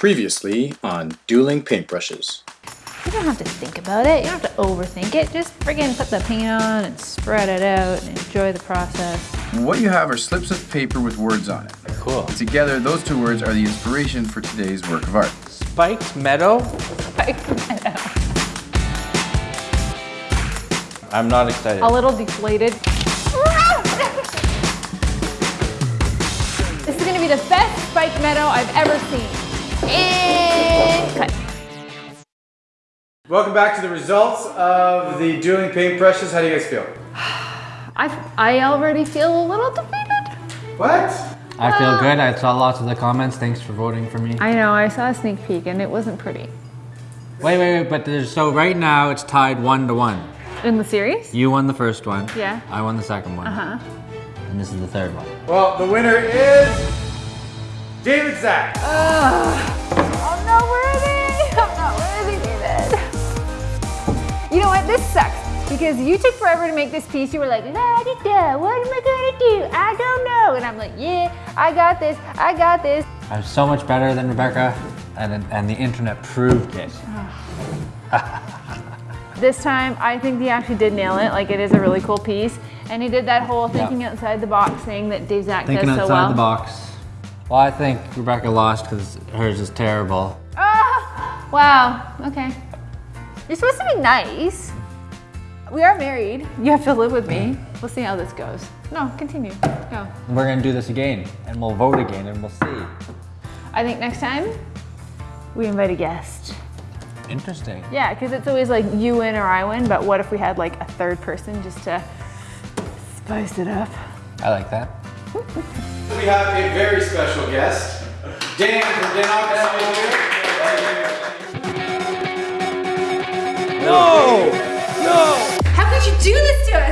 Previously on Dueling Paintbrushes. You don't have to think about it. You don't have to overthink it. Just friggin' put the paint on and spread it out and enjoy the process. What you have are slips of paper with words on it. Cool. Together, those two words are the inspiration for today's work of art. Spiked Meadow? I'm not excited. A little deflated. this is gonna be the best spike meadow I've ever seen. And cut. Welcome back to the results of the dueling paintbrushes. How do you guys feel? I, I already feel a little defeated. What? I feel good. I saw lots of the comments. Thanks for voting for me. I know, I saw a sneak peek and it wasn't pretty. Wait, wait, wait. But there's so right now it's tied one to one. In the series? You won the first one. Yeah. I won the second one. Uh-huh. And this is the third one. Well, the winner is David Zach. I'm This sucks because you took forever to make this piece. You were like, la di da, what am I gonna do? I don't know. And I'm like, yeah, I got this. I got this. I'm so much better than Rebecca, and and the internet proved it. This time, I think he actually did nail it. Like, it is a really cool piece. And he did that whole thinking outside the box thing that Dave Zach Thinking does so well. Thinking outside the box. Well, I think Rebecca lost because hers is terrible. Ah, wow. Okay. You're supposed to be nice. We are married. You have to live with me. We'll see how this goes. No, continue. Go. We're gonna do this again, and we'll vote again, and we'll see. I think next time, we invite a guest. Interesting. Yeah, because it's always like you win or I win, but what if we had like a third person just to spice it up? I like that. we have a very special guest, Dan from Dan. No! do this to us?